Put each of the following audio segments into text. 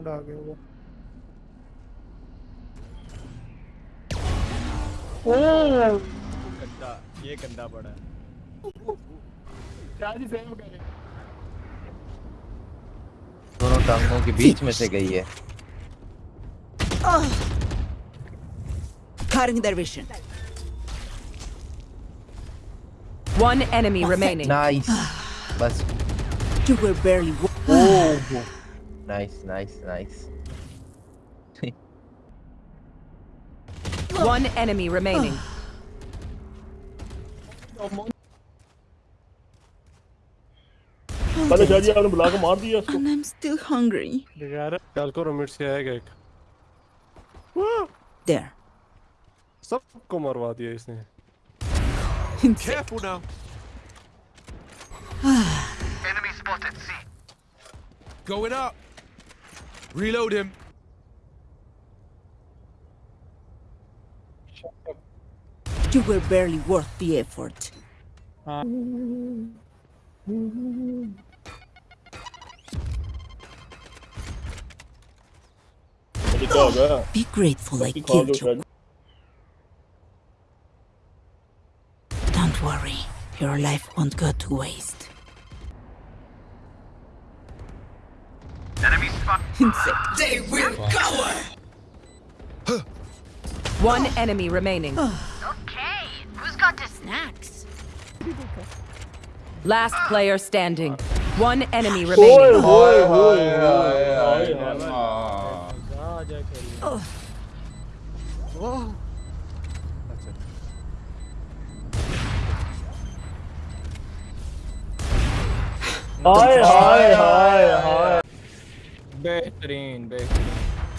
Sound आ गया वो ओ! गंदा ये गंदा पड़ा है। चार्ज सेव कर। दोनों टांगों के बीच में से गई है। Caring their vision one enemy remaining. Nice. Bas you were barely oh. oh. Oh nice nice nice One enemy remaining. पहले शादी आपने बुला के मार दिया उसको And I'm still hungry. यार कल को रोमिट से आएगा एक There. सबको मरवा दिया इसने Careful now. Enemy spotted. C. Going up. Reload him. You were barely worth the effort. Uh. Be grateful I killed you. Don't worry, your life won't go to waste. spot. One enemy remaining. Okay. Who's got the snacks? Last player standing. One enemy ओए remaining. होए होए होए जा जा खेल हाय हाय हाय हाय बेहतरीन बेहतरीन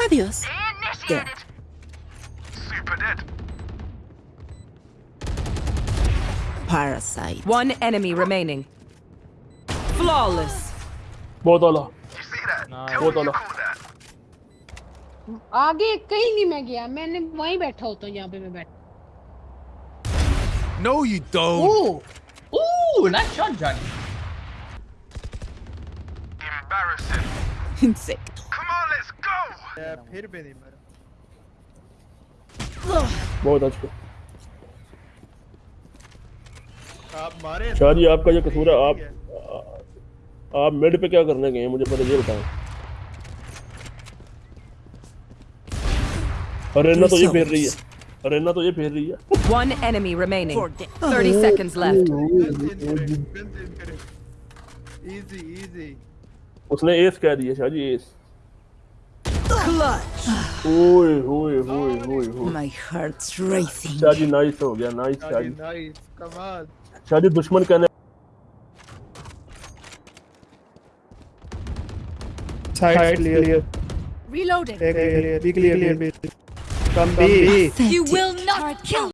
Adios. Initiated. Super dead. Parasite. One enemy remaining. Flawless. बहुत आला You see that? Nice. Tell बहुत me you आला call that. आगे कहीं नहीं मैं गया मैंने वहीं बैठा होता हूँ यहाँ पे मैं बैठा No, you don't. Ooh, ooh, nice shot, Johnny. Embarrassing. Insect. Come on, let's go. फिर भी नहीं मरा बहुत अच्छा आप मारे शादी आपका ये कसूर है आप आप मिड पे क्या करने गए हैं मुझे पहले ये बताएँ अरेना तो ये फेर रही है अरेना तो ये फेर रही है One enemy remaining. For 30 seconds left. Easy easy उसने एस कह दिया शाहजी एस ओए ओए ओए ओए माय हार्ट्स रेसिंग नाइस हो गया नाइस नाइस कमाल दुश्मन कहने side reloading be clear come be you will not kill